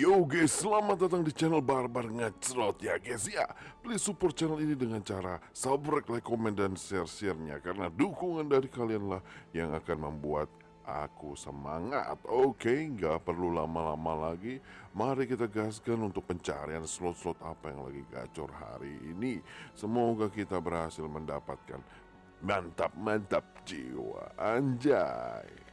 Yo guys, selamat datang di channel Barbar Ngecrot ya guys ya. Please support channel ini dengan cara subscribe, like, komen, dan share sharenya Karena dukungan dari kalian lah yang akan membuat aku semangat. Oke, nggak perlu lama-lama lagi. Mari kita gaskan untuk pencarian slot-slot apa yang lagi gacor hari ini. Semoga kita berhasil mendapatkan mantap-mantap jiwa. Anjay.